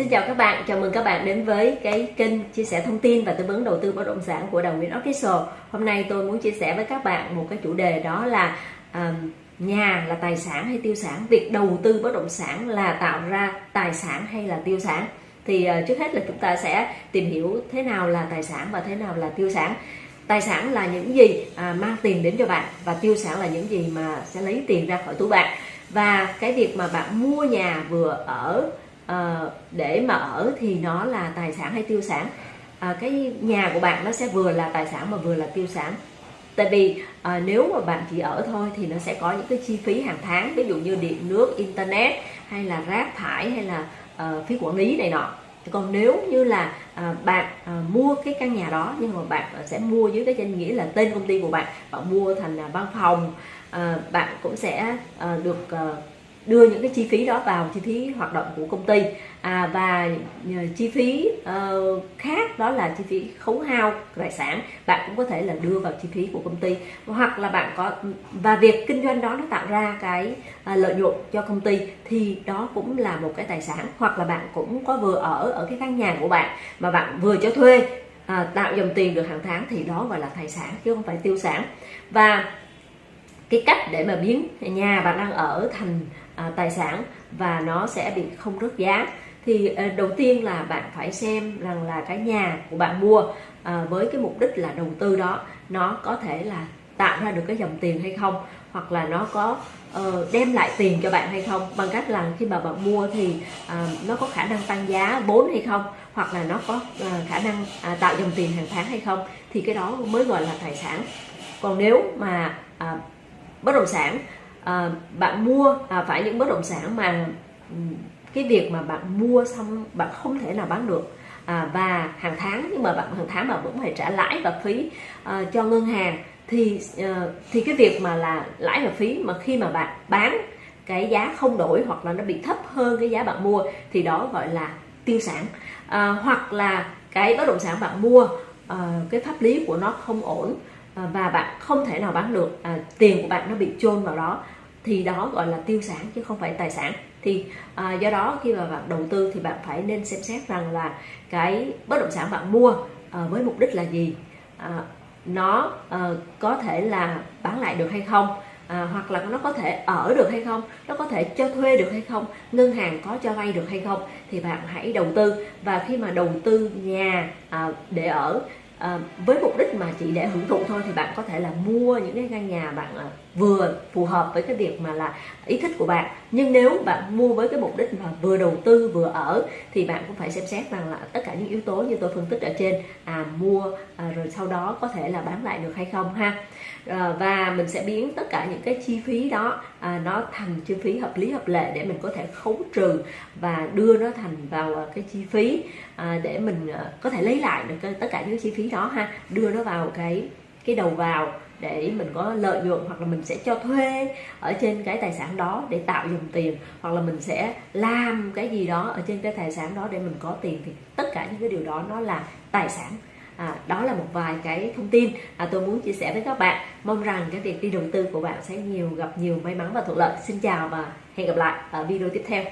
Xin chào các bạn, chào mừng các bạn đến với cái kênh chia sẻ thông tin và tư vấn đầu tư bất động sản của Đào Nguyễn Official. Hôm nay tôi muốn chia sẻ với các bạn một cái chủ đề đó là à, nhà là tài sản hay tiêu sản, việc đầu tư bất động sản là tạo ra tài sản hay là tiêu sản. Thì uh, trước hết là chúng ta sẽ tìm hiểu thế nào là tài sản và thế nào là tiêu sản. Tài sản là những gì à, mang tiền đến cho bạn và tiêu sản là những gì mà sẽ lấy tiền ra khỏi túi bạn. Và cái việc mà bạn mua nhà vừa ở à, để mà ở thì nó là tài sản hay tiêu sản. À, cái nhà của bạn nó sẽ vừa là tài sản mà vừa là tiêu sản. Tại vì à, nếu mà bạn chỉ ở thôi thì nó sẽ có những cái chi phí hàng tháng ví dụ như điện nước internet hay là rác thải hay là à, phí quản lý này nọ. Còn nếu như là à, bạn à, mua cái căn nhà đó nhưng mà bạn sẽ mua dưới cái danh nghĩa là tên công ty của bạn bạn mua thành là văn phòng à, bạn cũng sẽ à, được à, đưa những cái chi phí đó vào chi phí hoạt động của công ty. À, và ờ, chi phí uh, khác đó là chi phí khấu hao tài sản. Bạn cũng có thể là đưa vào chi phí của công ty. Hoặc là bạn có và việc kinh doanh đó nó tạo ra cái uh, lợi nhuận cho công ty thì đó cũng là một cái tài sản. Hoặc là bạn cũng có vừa ở ở cái căn nhà của bạn mà bạn vừa cho thuê à, tạo dòng tiền được hàng tháng thì đó gọi là tài sản chứ không phải tiêu sản. Và cái cách để mà biến nhà bạn đang ở thành à, tài sản và nó sẽ bị không rớt giá. Thì à, đầu tiên là bạn phải xem rằng là cái nhà của bạn mua à, với cái mục đích là đầu tư đó nó có thể là tạo ra được cái dòng tiền hay không hoặc là nó có uh, đem lại tiền cho bạn hay không. Bằng cách là khi mà bạn mua thì uh, nó có khả năng tăng giá vốn hay không hoặc là nó có uh, khả năng uh, tạo dòng tiền hàng tháng hay không thì cái đó mới gọi là tài sản. Còn nếu mà uh, bất động sản à, bạn mua à, phải những bất động sản mà cái việc mà bạn mua xong bạn không thể nào bán được. À, và hàng tháng nhưng mà bạn hàng tháng mà vẫn phải trả lãi và phí à, cho ngân hàng. Thì à, thì cái việc mà là lãi và phí mà khi mà bạn bán cái giá không đổi hoặc là nó bị thấp hơn cái giá bạn mua thì đó gọi là tiêu sản. À, hoặc là cái bất động sản bạn mua à, cái pháp lý của nó không ổn Ờ, và bạn không thể nào bán được. À, tiền của bạn nó bị chôn vào đó. Thì đó gọi là tiêu sản chứ không phải tài sản. Thì à, do đó khi mà bạn đầu tư thì bạn phải nên xem xét rằng là cái bất động sản bạn mua à, với mục đích là gì? À, nó à, có thể là bán lại được hay không? À, hoặc là nó có thể ở được hay không? Nó có thể cho thuê được hay không? Ngân hàng có cho vay được hay không? Thì bạn hãy đầu tư. Và khi mà đầu tư nhà à, để ở à, với mục đích mà chỉ để hưởng thụ thôi thì bạn có thể là mua những cái căn nhà bạn vừa phù hợp với cái việc mà là ý thích của bạn. Nhưng nếu bạn mua với cái mục đích mà vừa đầu tư vừa ở thì bạn cũng phải xem xét rằng là tất cả những yếu tố như tôi phân tích ở trên à, mua à, rồi sau đó có thể là bán lại được hay không ha. À, và mình sẽ biến tất cả những cái chi phí đó à, nó thành chi phí hợp lý hợp lệ để mình có thể khấu trừ và đưa nó thành vào à, cái chi phí à, để mình à, có thể lấy lại được tất cả những chi phí đó ha. Đưa nó vào cái cái đầu vào để mình có lợi nhuận hoặc là mình sẽ cho thuê ở trên cái tài sản đó để tạo dòng tiền hoặc là mình sẽ làm cái gì đó ở trên cái tài sản đó để mình có tiền thì tất cả những cái điều đó nó là tài sản. À, đó là một vài cái thông tin à, tôi muốn chia sẻ với các bạn. Mong rằng cái việc đi đầu tư của bạn sẽ nhiều gặp nhiều may mắn và thuận lợi. Xin chào và hẹn gặp lại ở video tiếp theo.